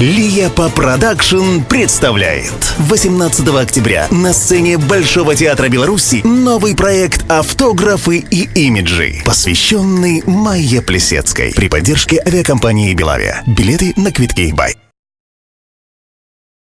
Лияпа Production представляет 18 октября на сцене Большого театра Беларуси новый проект «Автографы и имиджи», посвященный Майе Плесецкой при поддержке авиакомпании «Белавия». Билеты на квитки «бай».